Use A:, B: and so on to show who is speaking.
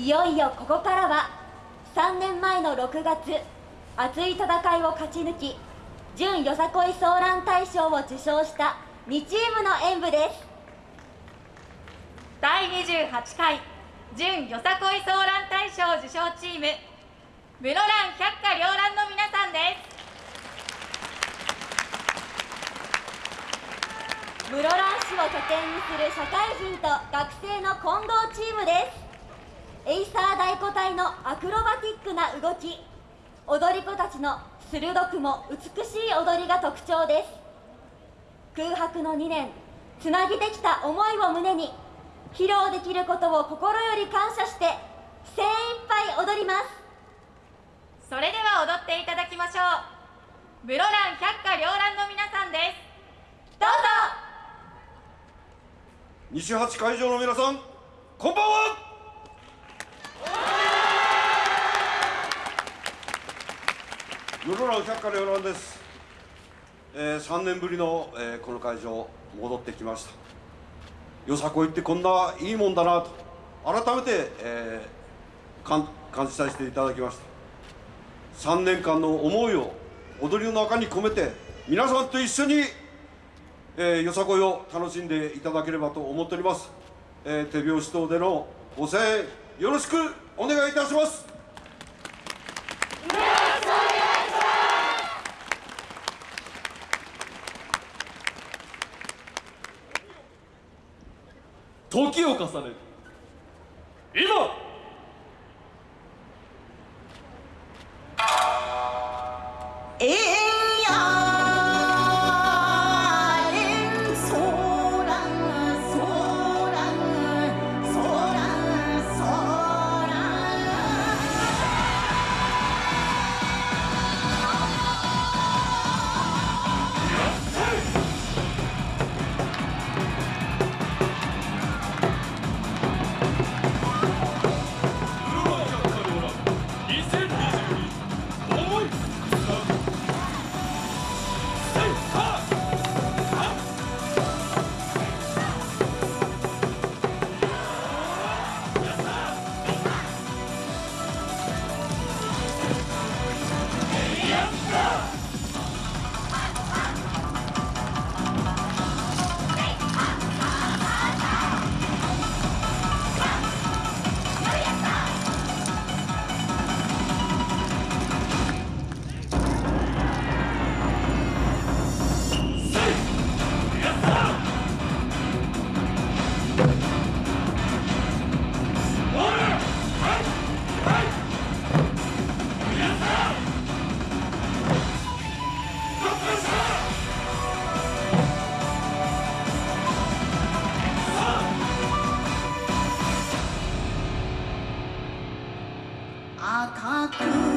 A: いよいよここからは3年前の6月熱い戦いを勝ち抜き準よさこいソーラン大賞を受賞した2チームの演舞です。
B: 第28回準よさこいソーラン大賞受賞チーム室蘭百花繚乱の皆さんです。
A: 室蘭市を拠点にする社会人と学生の混合チームですエイサー太鼓隊のアクロバティックな動き踊り子たちの鋭くも美しい踊りが特徴です。空白の2年つなぎできた思いを胸に披露できることを心より感謝して精一杯踊ります。
B: それでは踊っていただきましょう。室蘭百花繚乱の皆さんです。
A: どうぞ。
C: 西八会場の皆さんこんばんは室蘭百花繚乱です、えー、3年ぶりの、えー、この会場戻ってきました。よさこいってこんないいもんだなと。改めて、えー、感感じさせていただきました。3年間の思いを踊りの中に込めて皆さんと一緒にえー、よさこいを楽しんでいただければと思っております、えー、手拍子等でのご声援よろしくお願いいたします。
D: 時を重ね今
E: 赤く